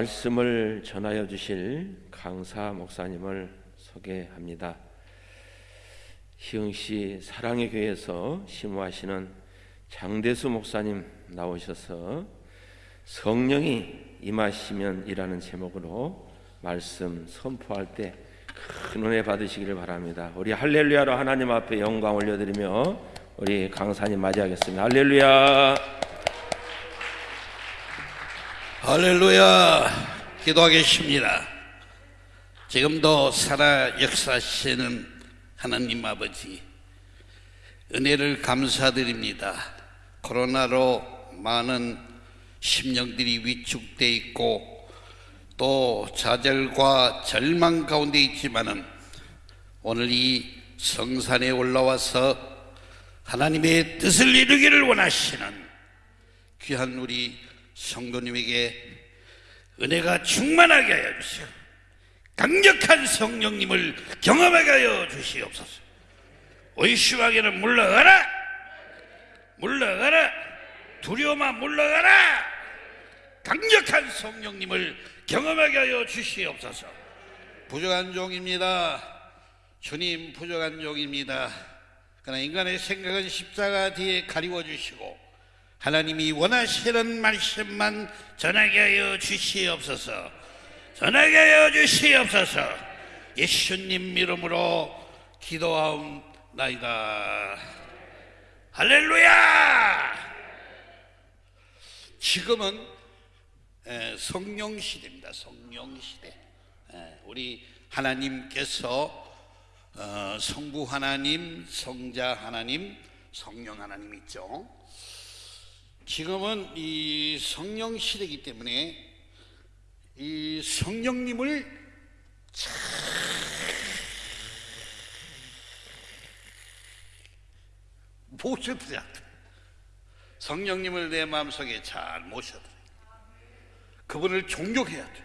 말씀을 전하여 주실 강사 목사님을 소개합니다. 희흥시 사랑의 교회에서 심호하시는 장대수 목사님 나오셔서 성령이 임하시면이라는 제목으로 말씀 선포할 때 큰 은혜 받으시기를 바랍니다. 우리 할렐루야로 하나님 앞에 영광 올려드리며 우리 강사님 맞이하겠습니다. 할렐루야. 할렐루야. 기도하겠습니다. 지금도 살아 역사하시는 하나님 아버지 은혜를 감사드립니다. 코로나로 많은 심령들이 위축돼 있고 또 좌절과 절망 가운데 있지만은 오늘 이 성산에 올라와서 하나님의 뜻을 이루기를 원하시는 귀한 우리 성도님에게 은혜가 충만하게 하여 주시고 강력한 성령님을 경험하게 하여 주시옵소서. 의심하게는 물러가라! 물러가라! 두려움아 물러가라! 강력한 성령님을 경험하게 하여 주시옵소서. 부족한 종입니다. 주님 부족한 종입니다. 그러나 인간의 생각은 십자가 뒤에 가리워 주시고 하나님이 원하시는 말씀만 전하게 하여 주시옵소서. 전하게 하여 주시옵소서. 예수님 이름으로 기도하옵나이다. 할렐루야! 지금은 성령 시대입니다 성령 시대. 우리 하나님께서 어, 성부 하나님 성자 하나님 성령 하나님 있죠 지금은 이 성령 시대이기 때문에 이 성령님을 모셔드려야 돼. 성령님을 내 마음속에 잘 모셔드려. 그분을 존경해야 돼.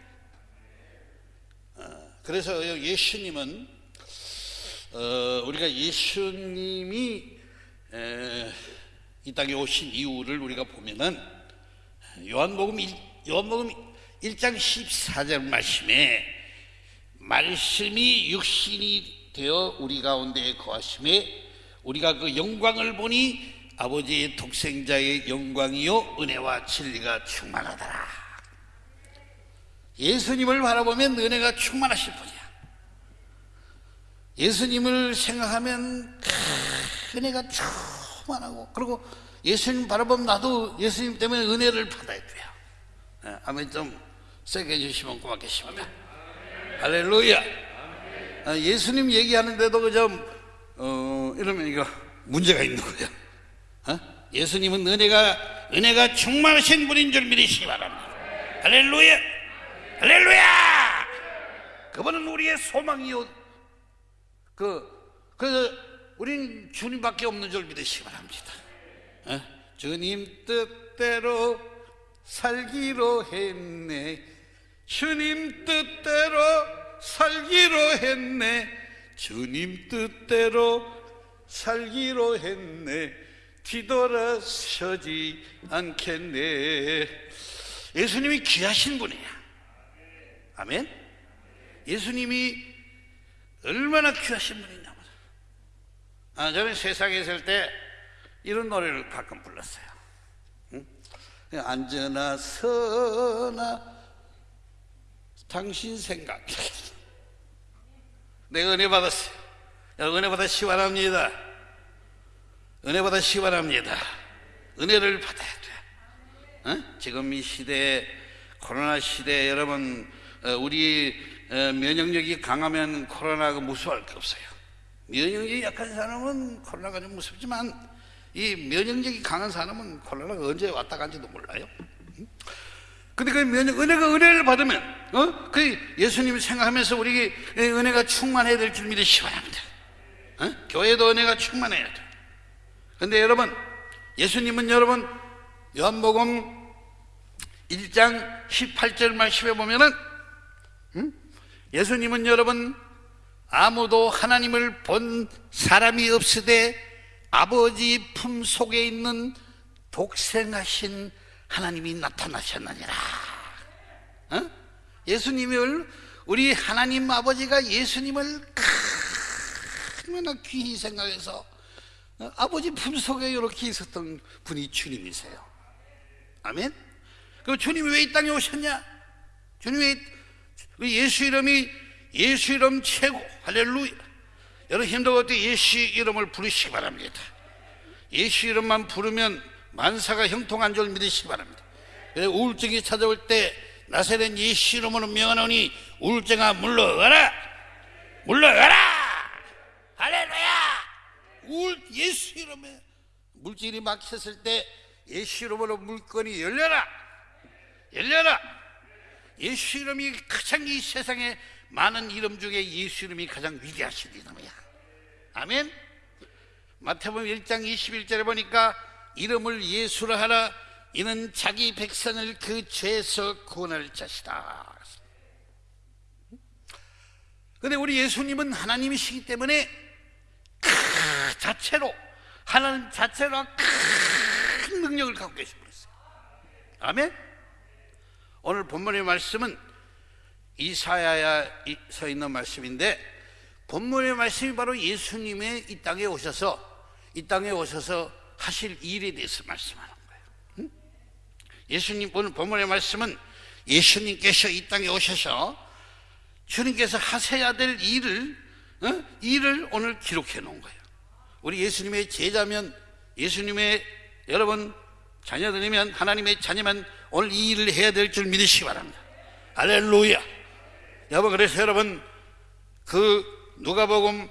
어, 그래서 예수님은 어, 우리가 예수님이 에, 이 땅에 오신 이유를 우리가 보면은 요한복음 1, 요한복음 1장 14절 말씀에 말씀이 육신이 되어 우리 가운데 거하심에 우리가 그 영광을 보니 아버지의 독생자의 영광이요 은혜와 진리가 충만하더라. 예수님을 바라보면 은혜가 충만하실 분이야. 예수님을 생각하면 은혜가 충 만하고 그리고 예수님 바라보면 나도 예수님 때문에 은혜를 받아야 돼요. 네, 아멘 좀 세게 해주시면 고맙겠습니다. 할렐루야. 아, 예수님 얘기하는데도 그좀 어, 이러면 이거 문제가 있는 거예요. 어? 예수님은 은혜가 은혜가 충만하신 분인 줄 믿으시기 바랍니다. 할렐루야. 할렐루야. 그분은 우리의 소망이요. 그 그래서 우리는 주님밖에 없는 줄 믿으시기 바랍니다. 어? 주님 뜻대로 살기로 했네. 주님 뜻대로 살기로 했네. 주님 뜻대로 살기로 했네. 뒤돌아서지 않겠네. 예수님이 귀하신 분이야. 아멘. 예수님이 얼마나 귀하신 분이냐. 아, 저는 세상에 있을 때 이런 노래를 가끔 불렀어요. 응? 앉으나 서나 당신 생각. 내가 은혜 받았어요. 은혜 받아 시원합니다. 은혜 받아 시원합니다. 은혜를 받아야 돼. 어? 지금 이 시대에 코로나 시대에 여러분 어, 우리 어, 면역력이 강하면 코로나가 무서워할 게 없어요. 면역력이 약한 사람은 코로나가 좀 무섭지만 이 면역력이 강한 사람은 코로나가 언제 왔다 간지도 몰라요. 근데 그 면역, 은혜가 은혜를 받으면, 어? 그 예수님을 생각하면서 우리 은혜가 충만해야 될 줄 믿으시기 바랍니다. 어? 교회도 은혜가 충만해야 돼. 근데 여러분, 예수님은 여러분, 요한복음 1장 18절 말씀에 보면은, 음? 예수님은 여러분, 아무도 하나님을 본 사람이 없으되 아버지 품 속에 있는 독생하신 하나님이 나타나셨느니라. 어? 예수님을 우리 하나님 아버지가 예수님을 얼마나 귀히 생각해서 어, 아버지 품속에 이렇게 있었던 분이 주님이세요. 아멘. 그럼 주님이 왜 이 땅에 오셨냐? 주님이 그 예수 이름이 예수 이름 최고. 할렐루야. 여러분 힘들고 때 예수 이름을 부르시기 바랍니다. 예수 이름만 부르면 만사가 형통한 줄 믿으시기 바랍니다. 우울증이 찾아올 때 나세된 예수 이름으로 명하노니 우울증아 물러가라! 물러가라! 할렐루야! 우울 예수 이름에 물질이 막혔을 때 예수 이름으로 물건이 열려라! 열려라! 예수 이름이 가장 이 세상에 많은 이름 중에 예수 이름이 가장 위대하신 이름이야. 아멘? 마태복음 1장 21절에 보니까 이름을 예수라 하라. 이는 자기 백성을 그 죄에서 구원할 자시다. 근데 우리 예수님은 하나님이시기 때문에 그 자체로 하나님 자체로 큰 능력을 갖고 분이세요. 아멘? 오늘 본문의 말씀은 이사야에 서 있는 말씀인데 본문의 말씀이 바로 예수님의 이 땅에 오셔서 이 땅에 오셔서 하실 일에 대해서 말씀하는 거예요. 응? 예수님 오늘 본문의 말씀은 예수님께서 이 땅에 오셔서 주님께서 하셔야 될 일을 어? 일을 오늘 기록해 놓은 거예요. 우리 예수님의 제자면 예수님의 여러분 자녀들이면 하나님의 자녀면 오늘 이 일을 해야 될 줄 믿으시기 바랍니다. 할렐루야. 여러분 그래서 여러분 그 누가복음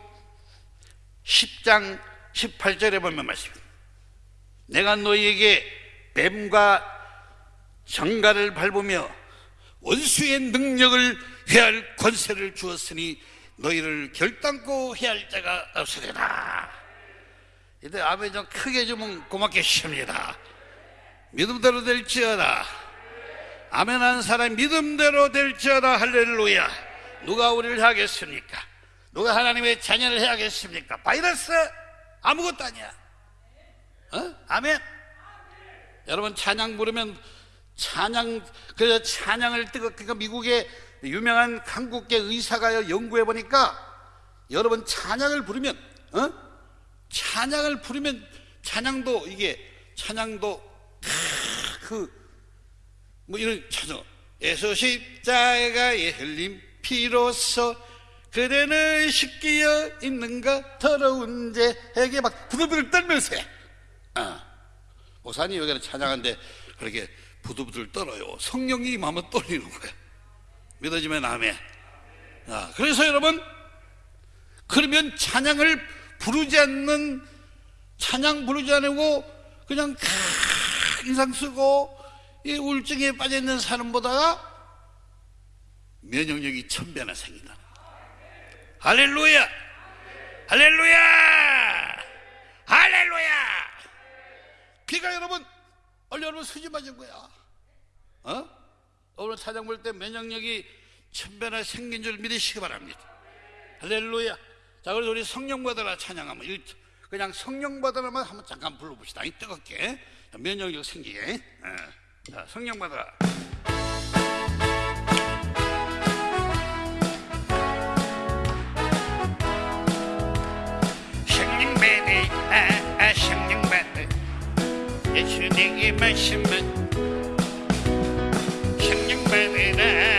10장 18절에 보면 말씀입니다. 내가 너희에게 뱀과 정갈을 밟으며 원수의 능력을 회할 권세를 주었으니 너희를 결단코 해할 자가 없으리라. 이때 아멘 좀 크게 주면 고맙겠습니다. 믿음대로 될지어다. 아멘 한 사람 믿음대로 될지어다 할렐루야. 누가 우리를 하겠습니까? 누가 하나님의 자녀를 해야겠습니까? 바이러스 아무것도 아니야. 어? 아멘. 여러분 찬양 부르면 찬양 그래서 찬양을 뜨거 그러니까 미국의 유명한 한국계 의사가 연구해 보니까 여러분 찬양을 부르면 어? 찬양을 부르면 찬양도 이게 찬양도 그 뭐 이런 찬양 예수 십자가의 흘림 피로써 그대는 식기어 있는가 더러운 죄에게 막 부들부들 떨면서 해. 어. 목사님 여기는 찬양한데 그렇게 부들부들 떨어요 성령이 임하면 떨리는 거야 믿어지면 아멘 아, 그래서 여러분 그러면 찬양을 부르지 않는 찬양 부르지 않고 그냥 인상 쓰고 이 우울증에 빠져 있는 사람보다 면역력이 천 배나 생긴다. 할렐루야! 할렐루야! 할렐루야! 비가 여러분, 원래 여러분 수지 맞은 거야. 어? 오늘 찬양 볼때 면역력이 천 배나 생긴 줄 믿으시기 바랍니다. 할렐루야! 자, 그래서 우리 성령 받아라 찬양하면 그냥 성령 받아라만 한번 잠깐 불러봅시다. 뜨겁게 면역력 생기게. 어. 자, 성령 받아라. 성령 받아, 아, 아, 성령 받아. 예수 내게 말씀은 성령 받으라,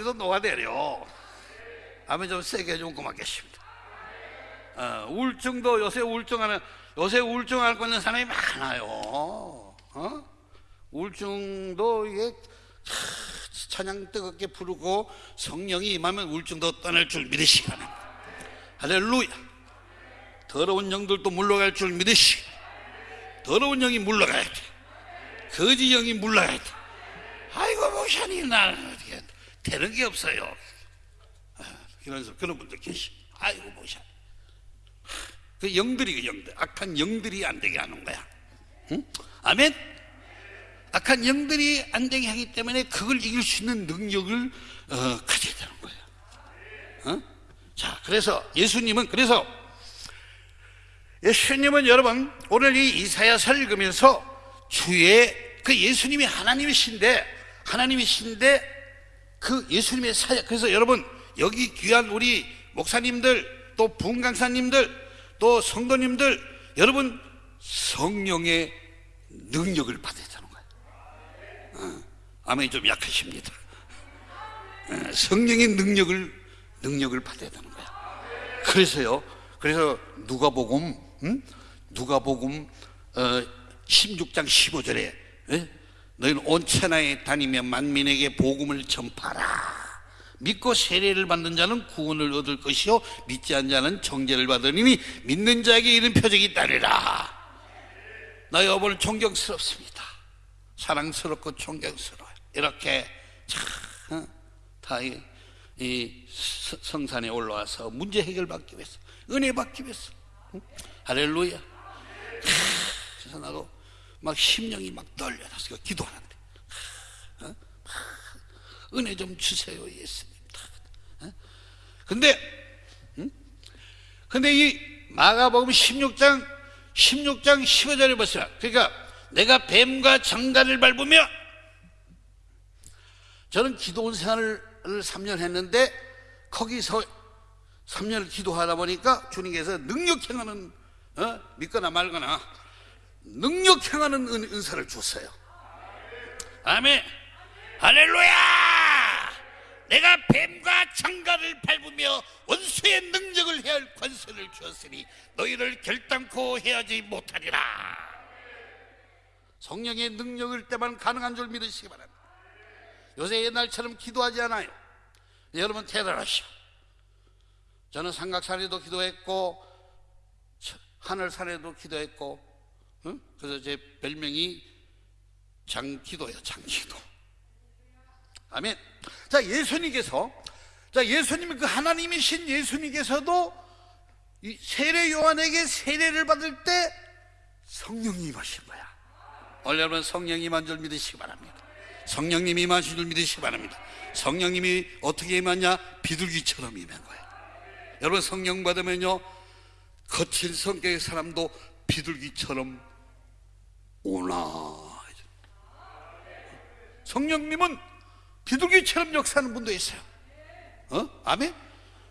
암덩어리도 녹아내려. 아멘 좀 세게 해주면 고맙겠습니다. 어, 우울증도 요새 우울증하는 요새 우울증 앓고 있는 사람이 많아요. 어? 우울증도 이게 차, 찬양 뜨겁게 부르고 성령이 임하면 우울증도 떠날 줄 믿으시기 바랍니다. 할렐루야. 더러운 영들도 물러갈 줄 믿으시기 더러운 영이 물러가야 돼. 거지 영이 물러가야 돼. 아이고 나는 어떻게 되는 게 없어요. 아, 이런 그런 분들 계시. 아이고 목사님 그 영들이 그 영들. 악한 영들이 안 되게 하는 거야. 응? 아멘? 악한 영들이 안 되게 하기 때문에 그걸 이길 수 있는 능력을 어, 가져야 되는 거예요 어? 자 그래서 예수님은 그래서 예수님은 여러분 오늘 이 이사야서를 읽으면서 주의 그 예수님이 하나님이신데 하나님이신데 그 예수님의 사역. 그래서 여러분 여기 귀한 우리 목사님들 또 부흥강사님들 또 성도님들 여러분 성령의 능력을 받아야 되는 거예요 어, 아멘이 좀 약하십니다. 어, 성령의 능력을 능력을 받아야 되는 거야. 그래서요 그래서 누가복음 음? 누가복음 어, 16장 15절에 예? 너희는 온 천하에 다니며 만민에게 복음을 전파라. 믿고 세례를 받는 자는 구원을 얻을 것이요 믿지 않는 자는 정죄를 받으니 믿는 자에게 이런 표적이 있다리라. 나 여러분 존경스럽습니다. 사랑스럽고 존경스러워요. 이렇게 참다 이 이 서- 성산에 올라와서 문제 해결 받기 위해서 은혜 받기 위해서. 응? 할렐루야. 그래서 나도 막 심령이 막 떨려서 기도하는데 어? 막 은혜 좀 주세요 예수님 어? 근데 응? 근데 이 마가복음 16장 16장 15절에 보시라 그러니까 내가 뱀과 정갈을 밟으며 저는 기도원 생활을 3년 했는데 거기서 3년을 기도하다 보니까 주님께서 능력 행하는 어? 믿거나 말거나 능력 행하는 은, 은사를 줬어요. 아멘. 할렐루야! 내가 뱀과 장가를 밟으며 원수의 능력을 해할 권세를 주었으니 너희를 결단코 해하지 못하리라. 성령의 능력을 때만 가능한 줄 믿으시기 바랍니다. 요새 옛날처럼 기도하지 않아요. 여러분 대단하시오. 저는 삼각산에도 기도했고 하늘산에도 기도했고 응? 그래서 제 별명이 장기도예요 장기도. 아멘. 자 예수님께서 자 예수님 그 하나님이신 예수님께서도 이 세례 요한에게 세례를 받을 때 성령이 임하신 거야. 오늘 여러분 성령이 임한 줄 믿으시기 바랍니다. 성령님이 임하신 줄 믿으시기 바랍니다. 성령님이 어떻게 임하냐? 비둘기처럼 임한 거예요 여러분 성령 받으면요 거친 성격의 사람도 비둘기처럼 오나 성령님은 비둘기처럼 역사하는 분도 있어요 어? 아멘?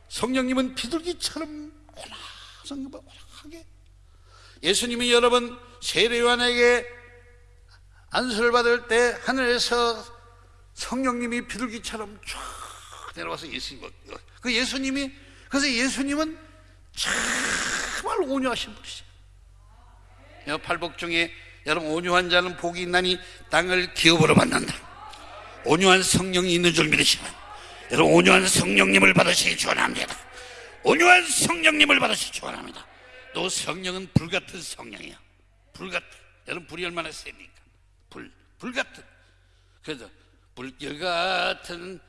성령님은 비둘기처럼 오나 성령은 오나하게 예수님이 여러분 세례요한에게 안수를 받을 때 하늘에서 성령님이 비둘기처럼 쫙 내려와서 예수님 그 예수님이 그래서 예수님은 정말 온유하신 분이세요. 팔복 중에 여러분 온유한 자는 복이 있나니 땅을 기업으로 만난다. 온유한 성령이 있는 줄 믿으시면 여러분 온유한 성령님을 받으시기 축원합니다. 온유한 성령님을 받으시기 축원합니다. 또 성령은 불 같은 성령이야. 불 같은. 여러분 불이 얼마나 셉니까? 불, 불 같은. 그래서 불결 같은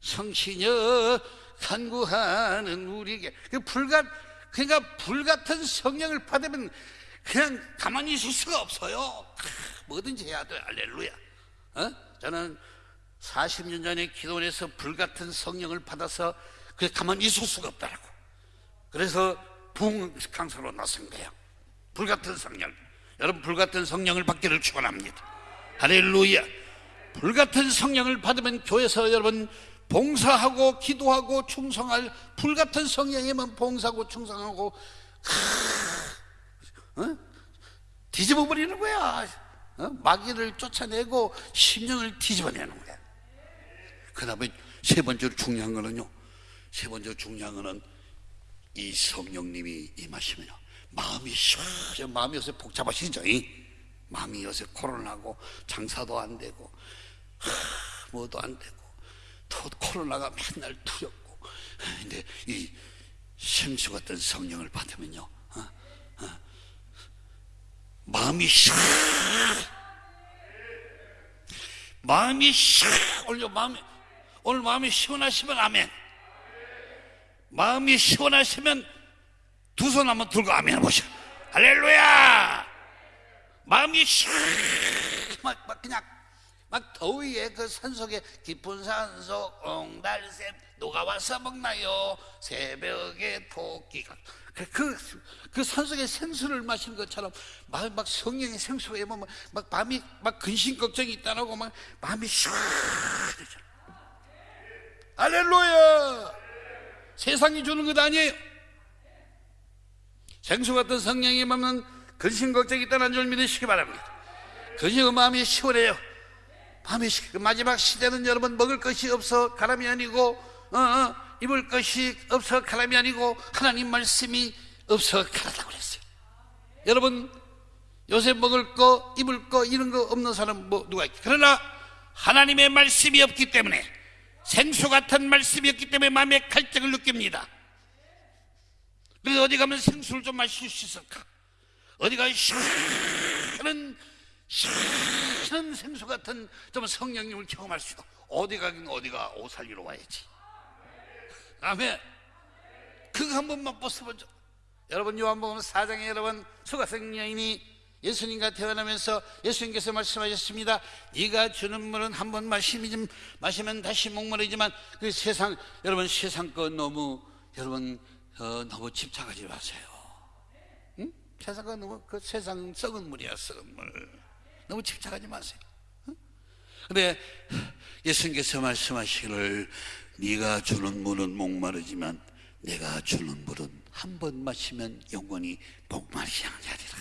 성신여 간구하는 우리에게 그 불같 그러니까 불 같은 성령을 받으면 그냥 가만히 있을 수가 없어요. 크, 뭐든지 해야 돼. 할렐루야. 어? 저는 40년 전에 기도원에서 불 같은 성령을 받아서 그 가만히 있을 수가 없다라고. 그래서 부흥 강사로 나선 거예요. 불같은 성령. 여러분 불같은 성령을 받기를 축원합니다. 할렐루야. 불같은 성령을 받으면 교회에서 여러분 봉사하고 기도하고 충성할 불같은 성령에만 봉사하고 충성하고 크, 어? 뒤집어 버리는 거야. 어? 마귀를 쫓아내고 심령을 뒤집어내는 거야. 그 다음에 세 번째로 중요한 거는요. 세 번째로 중요한 거는 이 성령님이 임하시면요. 마음이 시원해. 마음이 요새 복잡하시죠? 이? 마음이 요새 코로나고 장사도 안 되고 하, 뭐도 안 되고 또 코로나가 맨날 두렵고 근데 이 생수 같은 성령을 받으면요. 어? 어? 마음이 시원 마음이 시원 오늘 마음이 오늘 마음이 시원하시면 아멘. 마음이 시원하시면 두 손 한번 들고 아멘 해보시오. 할렐루야! 마음이 시원, 막, 막 그냥, 막 더위에 그 산속에 깊은 산속 옹달샘 누가 와서 먹나요? 새벽에 토끼가. 그, 그, 그 산속에 생수를 마시는 것처럼 막, 막 성령의 생수에 뭐, 막, 막 마음이 막 근심 걱정이 있다라고 막 마음이 시원해져. 할렐루야! 세상이 주는 것 아니에요. 생수 같은 성령이 맘은 근심 걱정이 있다는 줄 믿으시기 바랍니다. 근심 마음이 시원해요. 마음이 시 마지막 시대는 여러분 먹을 것이 없어 가람이 아니고 어, 어, 입을 것이 없어 가람이 아니고 하나님 말씀이 없어 가라다고 그랬어요. 여러분 요새 먹을 거 입을 거 이런 거 없는 사람 뭐 누가 있겠 그러나 하나님의 말씀이 없기 때문에 생수 같은 말씀이 없기 때문에 마음의 갈증을 느낍니다. 그래서 어디 가면 생수를 좀 마실 수 있을까? 어디가 시원한 시원한 생수 같은 좀 성령님을 경험할 수 있다. 어디 가긴 어디가 오살리로 와야지. 아멘. 그거 한 번만 벗어보죠. 여러분 요한복음 4장에 여러분 수가성 여인이 예수님과 대화하면서 예수님께서 말씀하셨습니다. 네가 주는 물은 한 번 마시면 마시면 다시 목마르지만 그 세상 여러분 세상 거 너무 여러분 어, 너무 집착하지 마세요. 응? 세상 거 너무 그 세상 썩은 물이야 썩은 물. 너무 집착하지 마세요. 응? 근데 예수님께서 말씀하시기를 네가 주는 물은 목마르지만 내가 주는 물은 한 번 마시면 영원히 목마르지 않으리라.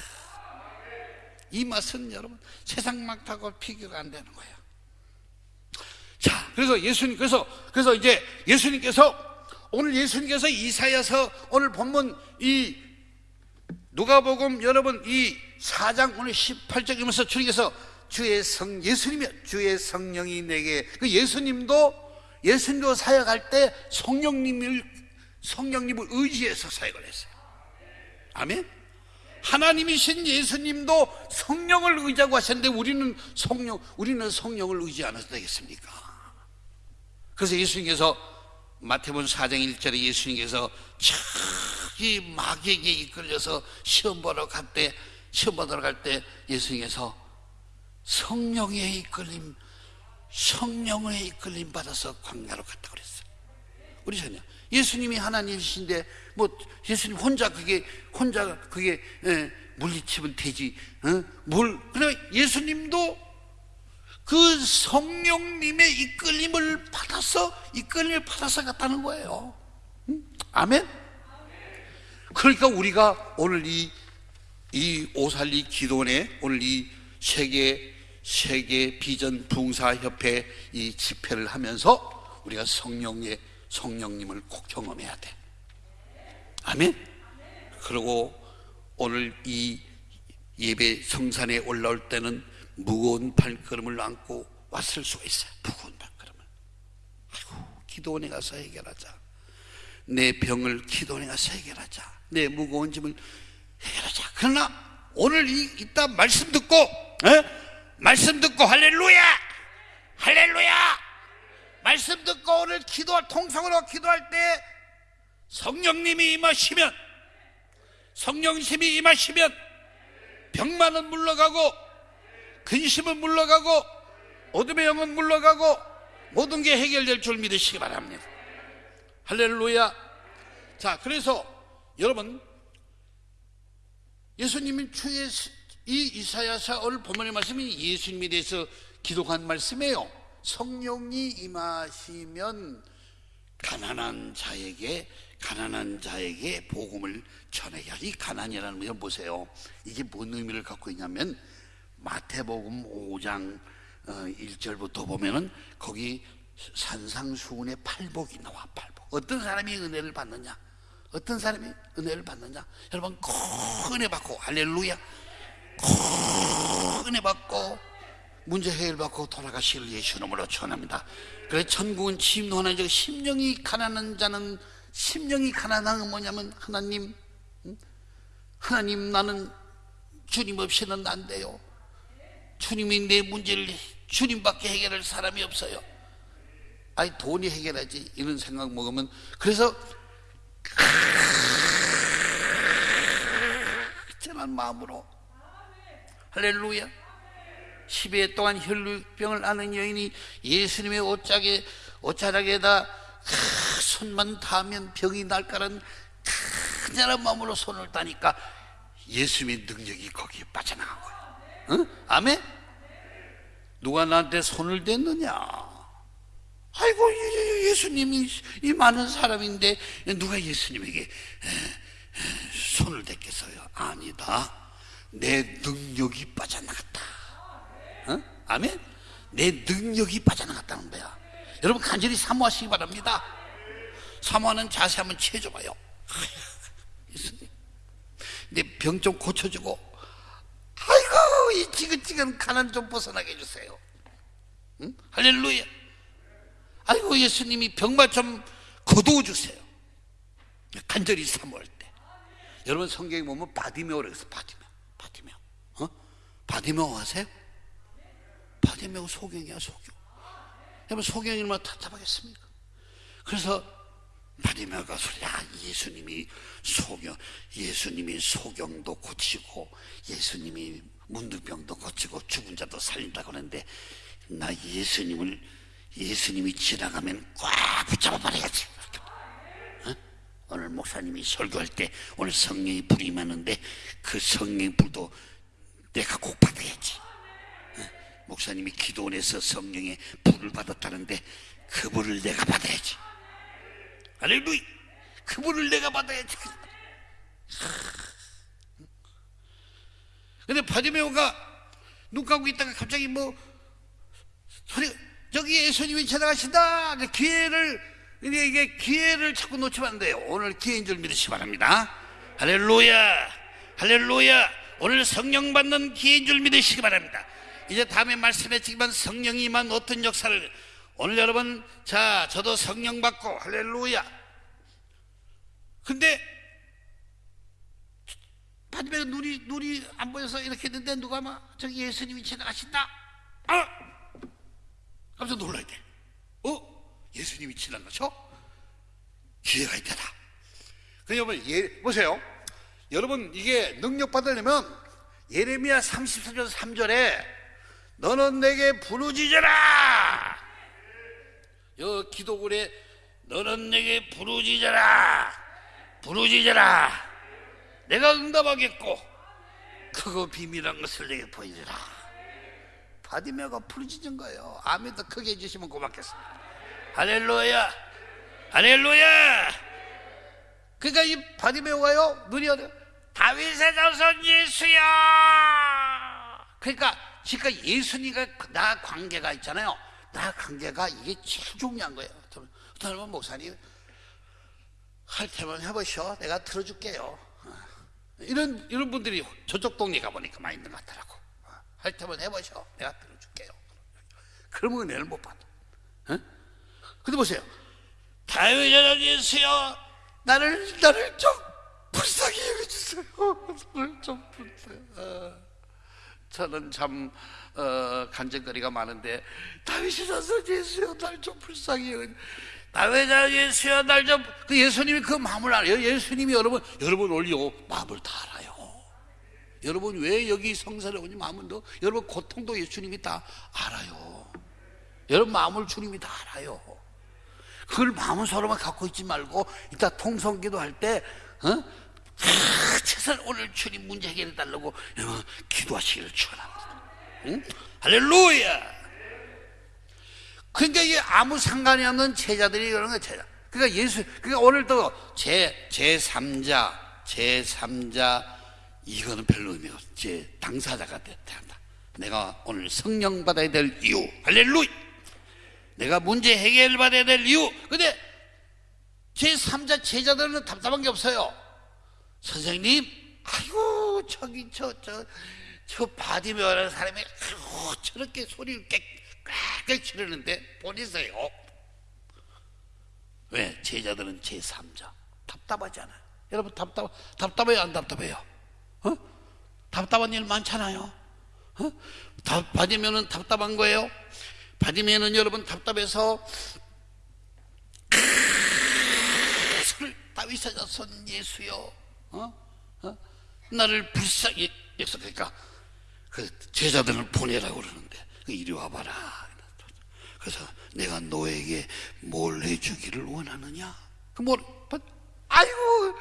이 맛은 여러분 세상 맛하고 비교가 안 되는 거예요. 자, 그래서 예수님 그래서 그래서 이제 예수님께서 오늘 예수님께서 이사야서 오늘 본문 이 누가복음 여러분 이 4장 오늘 18절이면서 주님께서 주의 성 예수님이 주의 성령이 내게 그 예수님도 예수님도 사역할 때 성령님을 성령님을 의지해서 사역을 했어요. 아멘. 하나님이신 예수님도 성령을 의지하고 하셨는데 우리는 성령 우리는 성령을 의지 안 해도 되겠습니까? 그래서 예수님께서 마태복음 4장 1절에 예수님께서 저기 마귀에게 이끌려서 시험 보러 갈 때 시험 보러 갈 때 예수님께서 성령의 이끌림 성령의 이끌림 받아서 광야로 갔다 그랬어요. 우리 전혀 예수님이 하나님이신데 뭐 예수님 혼자 그게 혼자 그게 예, 물리치면 되지. 어? 뭘 그래 예수님도 그 성령님의 이끌림을 받아서 이끌림을 받아서 갔다는 거예요. 응? 아멘. 그러니까 우리가 오늘 이, 이 오살리 기도원에 오늘 이 세계 세계 비전 붕사 협회 이 집회를 하면서 우리가 성령의 성령님을 꼭 경험해야 돼. 아멘. 그리고 오늘 이 예배 성산에 올라올 때는 무거운 발걸음을 안고 왔을 수가 있어요. 무거운 발걸음을. 아이고, 기도원에 가서 해결하자. 내 병을 기도원에 가서 해결하자. 내 무거운 짐을 해결하자. 그러나 오늘 이, 이따 말씀 듣고, 에? 말씀 듣고 할렐루야! 할렐루야! 말씀 듣고 오늘 기도할 통성으로 기도할 때 성령님이 임하시면 성령심이 임하시면 병만은 물러가고 근심은 물러가고 어둠의 영은 물러가고 모든 게 해결될 줄 믿으시기 바랍니다 할렐루야 자 그래서 여러분 예수님이 주의 이 이사야서를 본문의 말씀이 예수님에 대해서 기록한 말씀이에요. 성령이 임하시면 가난한 자에게 가난한 자에게 복음을 전해야 이 가난이라는 걸 보세요. 이게 뭔 의미를 갖고 있냐면 마태복음 5장 1절부터 보면은 거기 산상수훈의 팔복이 나와 팔복. 어떤 사람이 은혜를 받느냐? 어떤 사람이 은혜를 받느냐? 여러분 큰 은혜 받고 할렐루야. 큰 은혜 받고 문제 해결 받고 돌아가실 예수 이름으로 전합니다. 그래 천국은 침노하는 자 심령이 가난한 자는 심령이 가난한 건 뭐냐면 하나님 응? 하나님 나는 주님 없이는 안 돼요. 주님이 내 문제를 주님밖에 해결할 사람이 없어요. 아니 돈이 해결하지 이런 생각 먹으면 그래서 짠한 마음으로 할렐루야 10회 동안 혈루병을 앓는 여인이 예수님의 옷자락에, 옷자락에다 손만 닿으면 병이 날 거란 큰절한 마음으로 손을 따니까 예수님의 능력이 거기에 빠져나간 거예요 응? 아멘? 누가 나한테 손을 댔느냐 아이고 예- 예수님이 이 많은 사람인데 누가 예수님에게 손을 댔겠어요? 아니다 내 능력이 빠져나갔다 어? 아멘? 내 능력이 빠져나갔다는 거야. 여러분 간절히 사모하시기 바랍니다. 사모하는 자세 한번 취해줘봐요. 내 병 좀 고쳐주고, 아이고 이 지긋지긋한 가난 좀 벗어나게 해주세요. 응? 할렐루야. 아이고 예수님이 병만 좀 거두어 주세요. 간절히 사모할 때. 여러분 성경에 보면 바디메오라고 해서 바디메오? 바디메오 아세요? 바디메오 소경이야 소경 여러분 소경이 얼마나 답답하겠습니까 그래서 바디메오가 소리 야 예수님이 소경 예수님이 소경도 고치고 예수님이 문둥병도 고치고 죽은 자도 살린다고 하는데 나 예수님을 예수님이 지나가면 꽉 붙잡아 버려야지 어? 오늘 목사님이 설교할 때 오늘 성령의 불이 임하는데 그 성령의 불도 내가 꼭 받아야지 목사님이 기도원에서 성령의 불을 받았다는데 그 불을 내가 받아야지. 할렐루야. 그 불을 내가 받아야지. 근데 바디메오가 눈 감고 있다가 갑자기 뭐 소리 저기 예수님이 지나가신다. 그 기회를 이게 기회를 자꾸 놓치면 안 돼요. 오늘 기회인 줄 믿으시 기 바랍니다. 할렐루야. 할렐루야. 오늘 성령 받는 기회인 줄 믿으시기 바랍니다. 이제 다음에 말씀했지만 성령이만 어떤 역사를 오늘 여러분 자 저도 성령 받고 할렐루야 근데 바디메가 눈이 눈이 안 보여서 이렇게 했는데 누가 막 저기 예수님이 지나가신다 아 깜짝 놀라야 돼 어? 예수님이 지나가셔? 기회가 있다다 그 여러분 예, 보세요 여러분 이게 능력 받으려면 예레미야 34절 3절에 너는 내게 부르짖어라. 여 기도글에 너는 내게 부르짖어라. 부르짖어라. 내가 응답하겠고 그거 비밀한 것을 내게 보이리라. 바디메가 부르짖은 거예요. 아멘도 크게 해주시면 고맙겠습니다. 할렐루야. 할렐루야. 그러니까 이 바디메오가요 눈이 어디 다윗의 자손 예수야. 그러니까 그러니까 예수님과 나 관계가 있잖아요. 나 관계가 이게 제일 중요한 거예요. 어떤 목사님 할 테면 해보셔. 내가 들어줄게요. 이런 이런 분들이 저쪽 동네 가보니까 많이 있는 것 같더라고. 할 테면 해보셔. 내가 들어줄게요. 그러면 은혜를 못 받아. 어? 근데 보세요. 다윗의 예수여 나를 나를 좀 불쌍히 여겨주세요. 나를 좀 불쌍히. 어. 저는 참 어, 간증거리가 많은데 다윗이 자서 예수여 날 좀 불쌍히 다윗아 예수여 날좀 그 예수님이 그 마음을 알아요 예수님이 여러분 여러분 올려 마음을 다 알아요 여러분 왜 여기 성사를 오니 마음은 더 여러분 고통도 예수님이 다 알아요 여러분 마음을 주님이 다 알아요 그걸 마음은 서로만 갖고 있지 말고 이따 통성기도 할때 어? 최선 오늘 주님 문제 해결해 달라고 어, 기도하시기를 축원합니다. 응? 할렐루야. 그러니까 이게 아무 상관이 없는 제자들이 그런 거예요. 제자. 그러니까 예수, 그러니까 오늘도 제, 제 3자, 제 3자, 이거는 별로 의미가 없어. 제 당사자가 된다. 내가 오늘 성령 받아야 될 이유. 할렐루야. 내가 문제 해결 받아야 될 이유. 근데 제3자 제자들은 답답한 게 없어요. 선생님, 아이고, 저기, 저, 저, 저 바디메오라는 사람이, 아이고, 저렇게 소리를 깨, 꽥꽥 지르는데, 보내세요. 왜? 제자들은 제3자. 답답하잖아요. 여러분, 답답, 답답해요? 안 답답해요? 어? 답답한 일 많잖아요. 어? 답, 받으면은 답답한 거예요. 받으면은 여러분 답답해서 손을 다윗에다 손 예수여, 어? 어? 나를 불쌍히 약속하니까 그 제자들을 보내라고 그러는데 그 이리 와봐라. 그래서 내가 너에게 뭘 해주기를 원하느냐? 그 뭘? 아이고,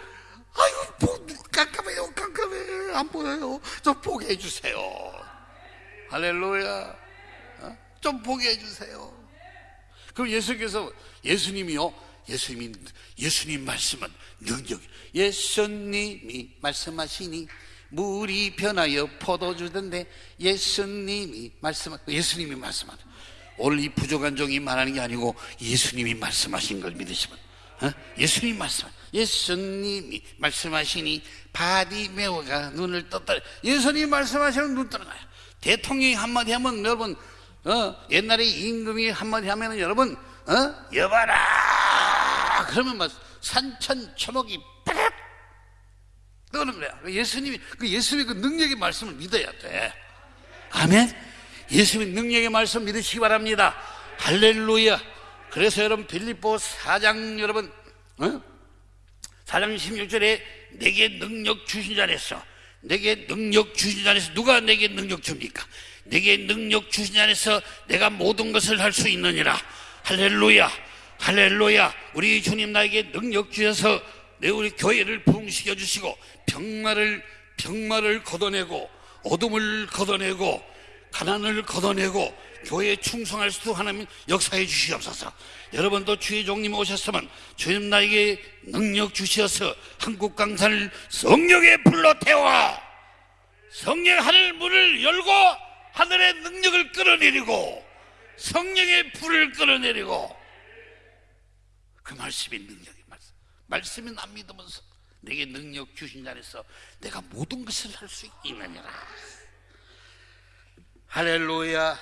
아이고, 뭐, 깜깜해요, 깜깜해. 안 보여요. 좀 보게 해주세요. 할렐루야. 어? 좀 보게 해주세요. 그럼 예수께서, 예수님이요, 예수님이, 예수님 말씀은 능력, 예수님이 말씀하시니 물이 변하여 포도주던데 예수님이 말씀, 예수님이 말씀하는 오늘 이 부족한 종이 말하는 게 아니고 예수님이 말씀하신 걸 믿으시면 어? 예수님 말씀 예수님이 말씀하시니 바디메오가 눈을 떴다 예수님이 말씀하시는 눈 뜨는 거야 대통령이 한마디 하면 여러분 어? 옛날에 임금이 한마디 하면 여러분 어? 여봐라 그러면 막 산천 초목이 빠락 떠는 거야 예수님이 그 예수님의 그 능력의 말씀을 믿어야 돼 아멘 예수님의 능력의 말씀 믿으시기 바랍니다. 할렐루야. 그래서 여러분 빌립보 4장 여러분 어? 4장 16절에 내게 능력 주신 자에서 내게 능력 주신 자에서 누가 내게 능력 줍니까? 내게 능력 주신 자에서 내가 모든 것을 할 수 있느니라. 할렐루야. 할렐루야. 우리 주님 나에게 능력 주셔서 내 우리 교회를 부흥시켜 주시고 병마를 병마를 걷어내고 어둠을 걷어내고 가난을 걷어내고 교회에 충성할 수도 하나님 역사해 주시옵소서. 여러분도 주의 종님 오셨으면 주님 나에게 능력 주시어서 한국 강산을 성령에 불러 태워 성령 하늘 문을 열고 하늘의 능력을 끌어내리고 성령의 불을 끌어내리고 그 말씀이 능력의 말씀. 말씀이 안 믿으면서 내게 능력 주신 자에서 내가 모든 것을 할 수 있느니라. 할렐루야.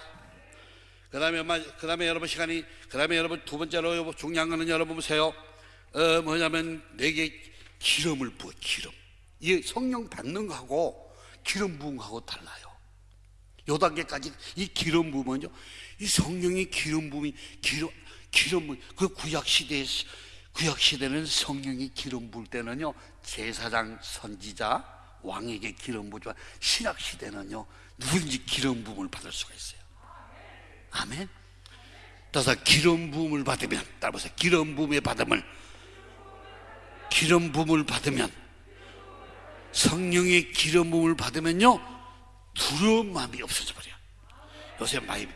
그 다음에, 그 다음에 여러분 시간이, 그 다음에 여러분 두 번째로 중요한 거는 여러분 보세요. 어, 뭐냐면 내게 기름을 부어, 기름. 이 성령 받는 거하고 기름 부은 거하고 달라요. 요 단계까지 이 기름 부으면요. 이 성령의 기름 부음이, 기름, 기름, 그 구약 시대에, 구약 시대는 성령이 기름 부을 때는요. 제사장, 선지자, 왕에게 기름 부지만 신약 시대는요. 누구든지 기름 부음을 받을 수가 있어요. 아멘. 따라서 기름 부음을 받으면 따라서 기름 부음의 받음을 기름 부음을 받으면 성령의 기름 부음을 받으면요 두려운 마음이 없어져 버려. 요새 많이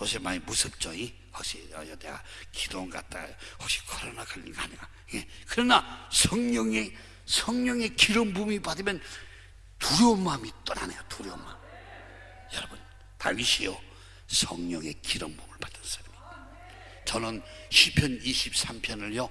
요새 많이 무섭죠. 이? 혹시 어, 내가 기도원 갔다 혹시 코로나 걸린 거 아닌가? 예. 그러나 성령의 성령의 기름 부음이 받으면 두려운 마음이 떠나네요. 두려운 마음. 여러분 다윗이요 성령의 기름 부음을 받은 사람이 저는 시편 23편을요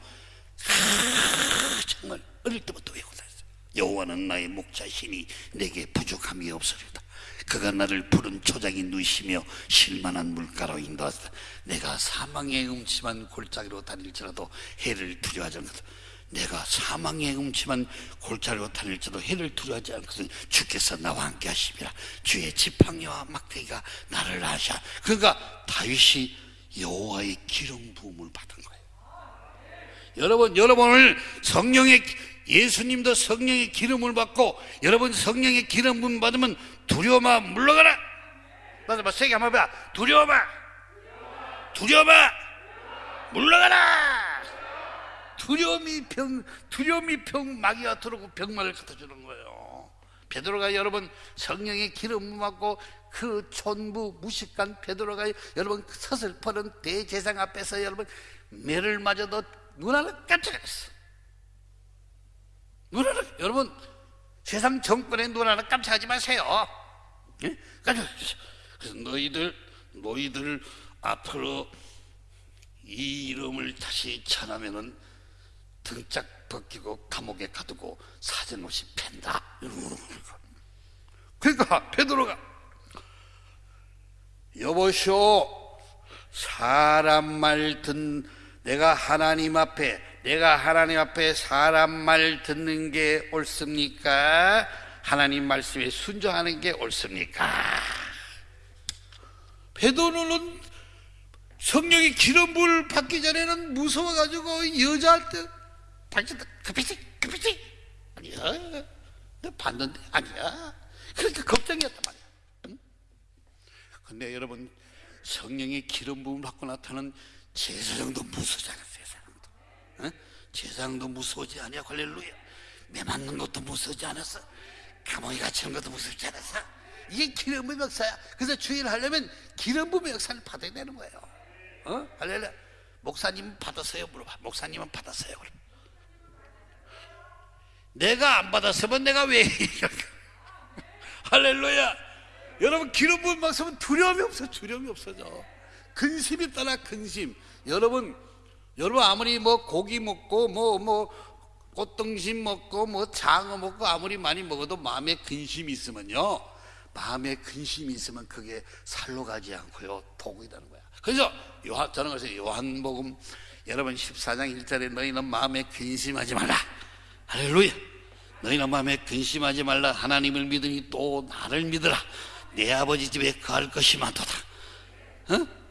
정말 어릴 때부터 외우고 다녔어요 여호와는 나의 목자시니 내게 부족함이 없으리다 그가 나를 푸른 초장이 누시며 실만한 물가로 인도하다 내가 사망의 음침한 골짜기로 다닐지라도 해를 두려워하지 않거든. 내가 사망의 음침한 골짜기로 다닐지라도 해를 두려워하지 않거든. 주께서 나와 함께 하심이라 주의 지팡이와 막대기가 나를 하샤 그러니까 다윗이 여호와의 기름 부음을 받은 거예요. 여러분 여러분을 성령의 예수님도 성령의 기름을 받고 여러분 성령의 기름 부음 받으면 두려워마 물러가라. 맞아 봐 세게 한번 봐. 두려워마 두려워마 물러가라. 두려움이 병 두려움이 병 마귀가 들어오고 병마를 갖다 주는 거예요. 베드로가 여러분 성령의 기름 맞고 그 촌부 무식한 베드로가 여러분 그 서슬퍼는 대제상 앞에서 여러분 매를 맞아도 눈 하나 깜짝했어. 눈 하나 여러분 세상 정권의 눈 하나 깜짝하지 마세요. 예? 그래서 너희들 너희들 앞으로 이 이름을 다시 전하면은 등짝 벗기고 감옥에 가두고 사전 없이 팬다. 그러니까 베드로가 여보시오 사람 말 듣 내가 하나님 앞에 내가 하나님 앞에 사람 말 듣는 게 옳습니까? 하나님 말씀에 순종하는 게 옳습니까? 베드로는 성령의 기름 부을 받기 전에는 무서워가지고 여자한테 당신 급했지 급했지 아니야 너 봤는데 아니야 그러니까 걱정이었단 말이야 응? 근데 여러분 성령의 기름 부음 받고 나타나는 제사장도 무서워지 않아 제사장도 무서워지 않냐? 할렐루야. 매 맞는 것도 무서워지 않았어. 감옥에 갇히는 것도 무섭지 않았어. 이게 기름 부음 역사야. 그래서 주일 하려면 기름 부음 역사를 받아야 되는 거예요. 어? 할렐루야. 목사님 받았어요? 물어봐. 목사님은 받았어요? 그럼. 내가 안 받았으면 내가 왜 할렐루야. 여러분 기름 부은 말씀은 두려움이 없어. 두려움이 없어져. 근심이 떠나 근심. 여러분 여러분 아무리 뭐 고기 먹고 뭐뭐 꽃등심 먹고 뭐 장어 먹고 아무리 많이 먹어도 마음에 근심이 있으면요. 마음에 근심이 있으면 그게 살로 가지 않고요. 독이 되는 거야. 그래서 요한 저는 그래서 요한복음 여러분 14장 1절에 너희는 마음에 근심하지 말라. 할렐루야. 너희는 마음에 근심하지 말라. 하나님을 믿으니 또 나를 믿으라. 내 아버지 집에 거할 것이 많도다. 어?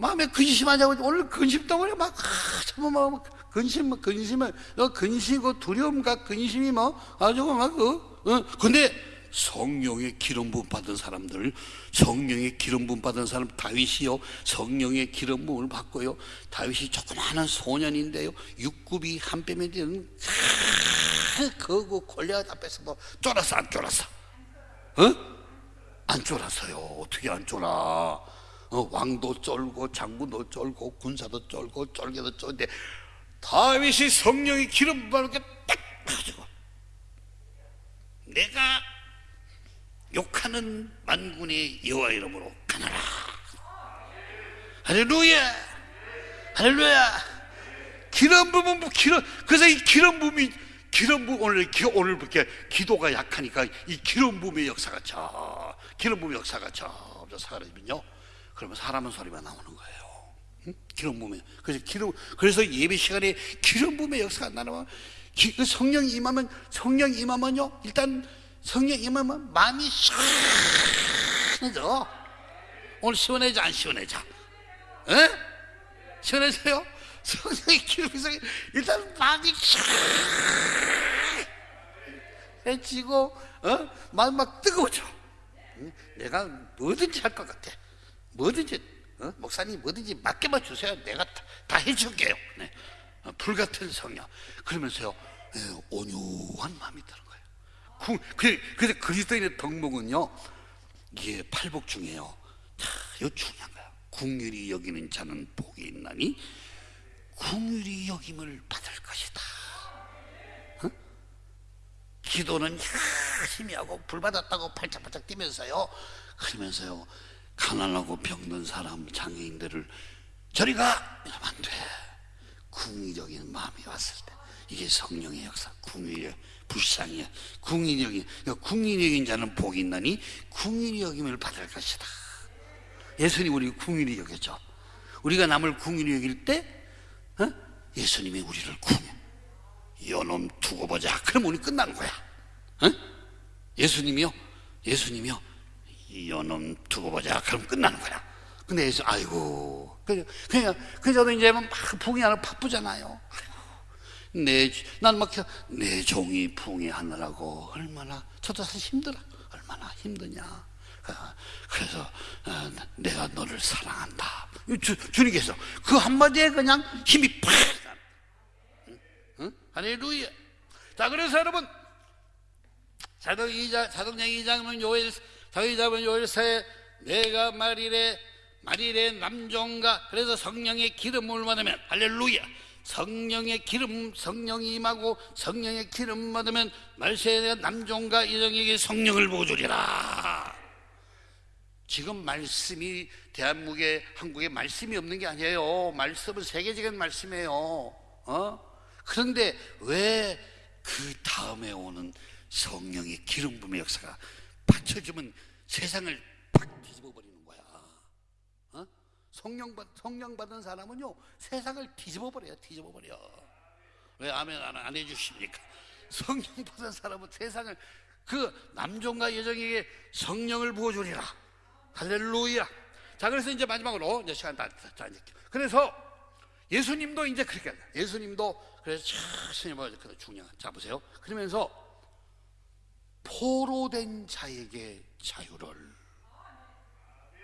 마음에 근심하자고 오늘 근심 덩어리 막 아, 참 뭐, 근심 근심을 어, 근심고 두려움과 근심이 뭐 가지고 막그 어? 근데 성령의 기름 부음 받은 사람들 성령의 기름 부음 받은 사람 다윗이요. 성령의 기름 부음을 받고요. 다윗이 조그마한 소년인데요. 육굽이 한 뼘이 되는 그거 골리앗 앞에서 뭐 쫄았어 안 쫄았어? 어? 안 쫄았어요. 어떻게 안 쫄아 어, 왕도 쫄고 장군도 쫄고 군사도 쫄고 쫄게도 쫄는데 다윗이 성령의 기름 부음을 딱 가지고 내가 욕하는 만군의 여호와 이름으로 가나라. 할렐루야! 할렐루야! 기름 부음 기름 그래서 이 기름 부음이 기름 부음 오늘 기, 오늘 이렇게 기도가 약하니까 이 기름 부음의 역사가 저 기름 부음의 역사가 점점 사라지면요 그러면 사람은 소리가 나오는 거예요 응? 기름 부음에 그래서 기름 그래서 예배 시간에 기름 부음의 역사가 나면 기, 그 성령 임하면 성령 임하면요 일단 성령 임하면 마음이 시원해져 오늘 시원해져 안 시원해져 에? 시원해져요? 성령의 기름에서 일단 마음이 시원해지고 어? 마음 막 뜨거워져 응? 내가 뭐든지 할 것 같아 뭐든지 어? 목사님 뭐든지 맡겨만 주세요. 내가 다, 다 해줄게요. 네. 어, 불같은 성령. 그러면서요 예, 온유한 마음이 드는 거예요. 그래서 그리스도인의 덕목은요 이게 팔복 중에요. 자, 이거 중요한 거야 궁휼히 여기는 자는 복이 있나니 궁휼히 여김을 받을 것이다. 어? 기도는 열심히 하고 불 받았다고 팔짝팔짝 뛰면서요. 그러면서요 가난하고 병든 사람 장애인들을 저리 가 이러면 안 돼. 궁의적인 마음이 왔을 때. 이게 성령의 역사 궁의력 불쌍이야. 궁의력이 그러니까 궁의력인 자는 복이 있나니 궁의리 여김을 받을 것이다. 예수님 우리 궁의리 여겼죠. 우리가 남을 궁의리 여길 때 어? 예수님이 우리를 궁해 요놈 두고 보자. 그럼 우리 끝나는 거야. 어? 예수님이요? 예수님이요 요놈 두고 보자. 그럼 끝나는 거야. 근데 예수 아이고. 그냥 그냥 그 저도 이제 막 풍이하느라 바쁘잖아요. 내 난 막 내 종이 풍이하느라고 얼마나 저도 사실 힘들어. 얼마나 힘드냐. 어, 그래서 어, 내가 너를 사랑한다. 주, 주님께서 그 한마디에 그냥 힘이 팍 응? 응? 할렐루야. 자 그래서 여러분 사도 2장, 사도행 2장은 요엘, 사도 2장은 요엘서에 내가 말이래, 말이래 남종가, 그래서 성령의 기름을 받으면, 할렐루야. 성령의 기름, 성령이 임하고 성령의 기름 받으면 말세에 남종가 이정에게 성령을 보여주리라. 지금 말씀이 대한민국에 한국에 말씀이 없는 게 아니에요. 말씀은 세계적인 말씀이에요. 어? 그런데 왜 그 다음에 오는 성령의 기름 부음의 역사가 받쳐주면 세상을 팍 뒤집어 버리는 거야. 어? 성령 받 성령 받은 사람은요 세상을 뒤집어 버려요. 뒤집어 버려. 왜 아멘 안, 안 해주십니까? 성령 받은 사람은 세상을 그 남종과 여정에게 성령을 부어주리라. 할렐루야. 자, 그래서 이제 마지막으로 이제 시간 다, 다, 다 이제. 그래서 예수님도 이제 그렇게. 예수님도 그래서 뭐그 중요한. 자, 보세요. 그러면서 포로 된 자에게 자유를.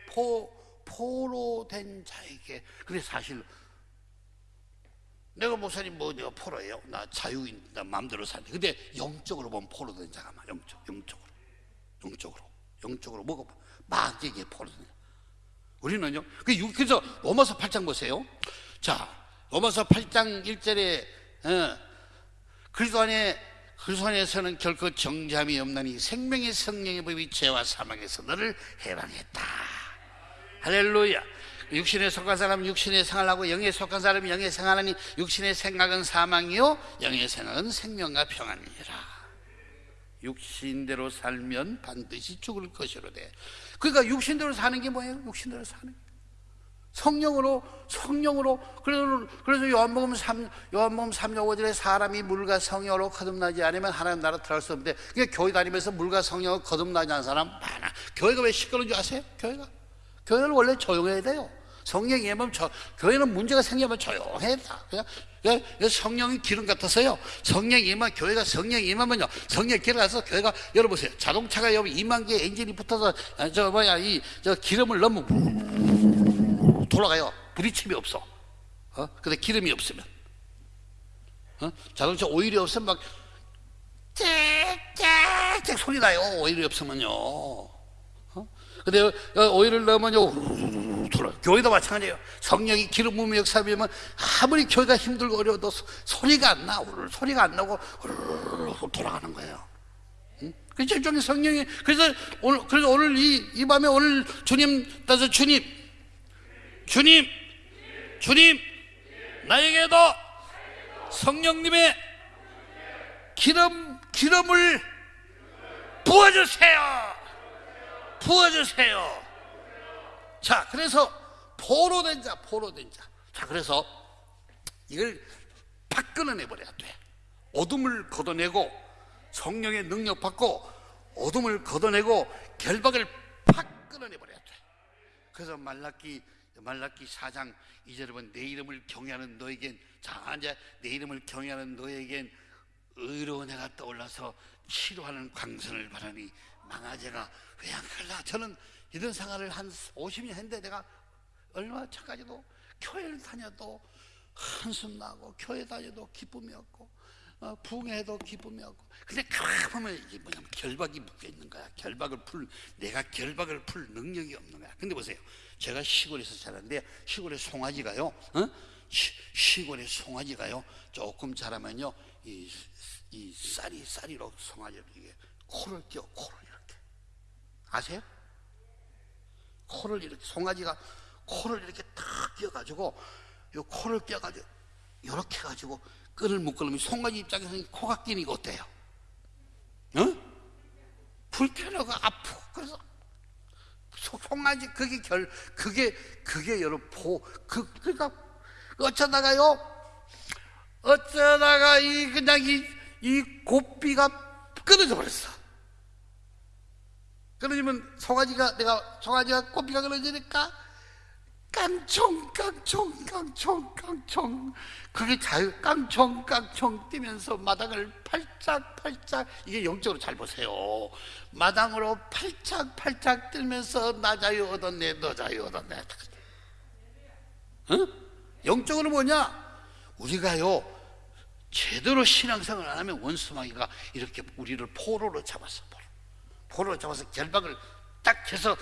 포, 포로 된 자에게. 근데 사실 내가 목사님 뭐 내가 포로예요. 나 자유인, 나 마음대로 사는데. 근데 영적으로 보면 포로 된 자가 막 영적, 영적으로. 영적으로. 영적으로 뭐가 막 이게 포로 된 자. 우리는요. 그 유- 그래서 로마서 8장 보세요. 자, 로마서 8장 1절에 어, 그리스도 안에 그리스도 안에서는 결코 정잠이 없나니 생명의 성령의 법이 죄와 사망에서 너를 해방했다. 할렐루야. 육신에 속한 사람은 육신의 생활하고 영에 속한 사람은 영의 생활하니 육신의 생각은 사망이요 영의 생각은 생명과 평안이라. 육신대로 살면 반드시 죽을 것이로되. 그러니까 육신대로 사는 게 뭐예요? 육신대로 사는 게. 성령으로 성령으로 그래서 그래서 요한복음 3 요한복음 3장 5절에 사람이 물과 성령으로 거듭나지 않으면 하나님 나라 들어갈 수 없는데 그게 교회 다니면서 물과 성령으로 거듭나지 않은 사람 많아. 교회가 왜 시끄러운 줄 아세요? 교회가 교회는 원래 조용해야 돼요. 성령이 임하면 저, 교회는 문제가 생기면 조용해야 돼. 그냥 왜? 왜 성령이 기름 같아서요. 성령이 임하면 교회가 성령이 임하면요. 성령 기름 가서 교회가 열어보세요. 자동차가 여러분 2만 개 엔진이 붙어서 아, 저 뭐야 이 저 기름을 넣으면 돌아가요. 부딪힘이 없어. 어? 근데 기름이 없으면. 어? 자동차 오일이 없으면 막 짹짹짹 소리 나요. 오일이 없으면요. 어? 근데 어, 오일을 넣으면요. 교회도 마찬가지예요. 성령이 기름 부음의 역사하면 아무리 교회가 힘들고 어려워도 소- 소리가 안 나. 소리가 안 나고 돌아가는 거예요. 그래서 일종의 성령이 그래서 오늘 그래서 오늘 이, 이 밤에 오늘 주님 따서 주님 주님 주님 나에게도 성령님의 기름 기름을 부어주세요. 부어주세요. 자 그래서 포로 된 자 포로 된 자 자 그래서 이걸 팍 끊어내버려야 돼. 어둠을 걷어내고 성령의 능력 받고 어둠을 걷어내고 결박을 팍 끊어내버려야 돼. 그래서 말라기 말라기 4장 2절에 보면 내 이름을 경외하는 너에겐 자 이제 내 이름을 경외하는 너에겐 의로운 해가 떠올라서 치료하는 광선을 바라니 망아제가 왜 안 갈라. 저는 이런 생활을 한 50년 했는데 내가 얼마 전까지도 교회를 다녀도 한숨 나고 교회 다녀도 기쁨이 없고 어, 부흥해도 기쁨이 없고. 근데 가만 보면 이게 뭐냐면 결박이 묶여 있는 거야. 결박을 풀 내가 결박을 풀 능력이 없는 거야. 근데 보세요. 제가 시골에서 자랐는데 시골에 송아지가요 어? 시, 시골에 송아지가요 조금 자라면요 이, 이 쌀이 쌀이로 송아지 이게 코를 껴 코를 이렇게. 아세요? 코를 이렇게 송아지가 코를 이렇게 탁 끼어가지고 요 코를 끼어가지고 이렇게 해가지고 끈을 묶으려면 송아지 입장에서는 코가 끼니까 어때요? 어? 불편하고 아프고 그래서 소- 송아지 그게 결 그게 그게 여러분 포그 그러니까 어쩌다가요 어쩌다가 이 그냥 이, 이 고삐가 끊어져 버렸어. 끊어지면 송아지가 내가 송아지가 고삐가 끊어지니까 깡총 깡총 깡총 깡총 그게 자유 깡총 깡총 뛰면서 마당을 팔짝 팔짝 이게 영적으로 잘 보세요 마당으로 팔짝 팔짝 뛰면서 나 자유 얻었네 너 자유 얻었네 응? 영적으로 뭐냐 우리가요 제대로 신앙생활 안 하면 원수마귀가 이렇게 우리를 포로로 잡았어. 포로. 포로로 잡아서 결박을 딱 해서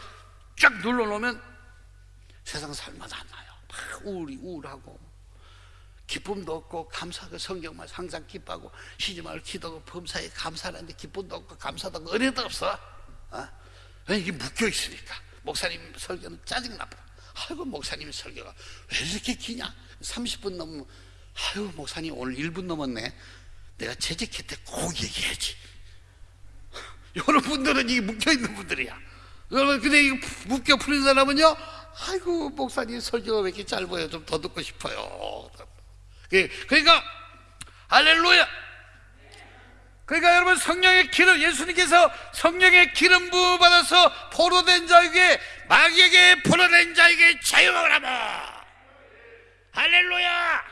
쫙 눌러놓으면 세상 살맛 안 나요. 막 우울이 우울하고 기쁨도 없고 감사하고 성경만 항상 기뻐하고 쉬지 말고 기도하고 범사에 감사하는데 기쁨도 없고 감사도 없고 은혜도 없어. 어? 왜 이게 묶여 있으니까 목사님 설교는 짜증나더라. 아이고 목사님 설교가 왜 이렇게 기냐? 30분 넘으면 아유 목사님 오늘 1분 넘었네. 내가 재직할 때꼭 얘기해야지. 여러 분들은 이게 묶여 있는 분들이야. 여러분 근데 이거 묶여 풀린 사람은요. 아이고 목사님 설교가 왜 이렇게 짧아요? 좀 더 듣고 싶어요. 그- 그러니까 할렐루야. 그러니까 여러분 성령의 기름 예수님께서 성령의 기름 부음 받아서 포로된 자에게 마귀에게 포로된 자에게 자유가 오라마. 할렐루야.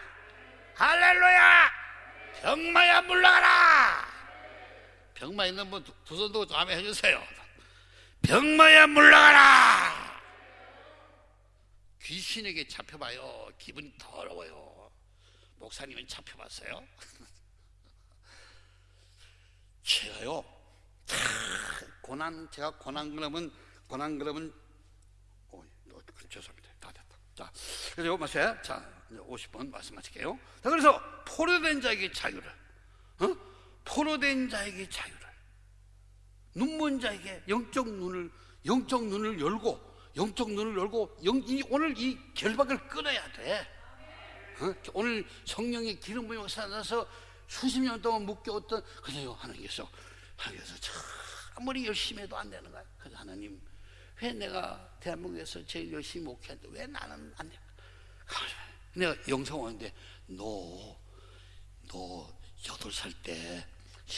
할렐루야. 병마야 물러가라. 병마 있는 분 두 손 들고 좀 아멘 해주세요. 병마야 물러가라. 귀신에게 잡혀봐요. 기분이 더러워요. 목사님은 잡혀봤어요? 제가요, 다 고난, 제가 고난 그러면, 고난 그러면, 어, 어, 죄송합니다. 다 됐다. 자, 그래서 요 마세요. 자, 이제 50번 말씀하실게요. 자, 그래서 포로된 자에게 자유를, 어? 포로된 자에게 자유를, 눈먼 자에게 영적 눈을, 영적 눈을 열고, 영적 눈을 열고, 영, 이, 오늘 이 결박을 끊어야 돼. 어? 오늘 성령의 기름 부음이 살아나서 수십 년 동안 묶여왔던 그래요 하나님께서 하나님께서 참 아무리 열심히 해도 안 되는 거야 그래서 하나님 왜 내가 대한민국에서 제일 열심히 목회했는데 왜 나는 안 돼? 내가 영상 오는데 너, 너 여덟 살 때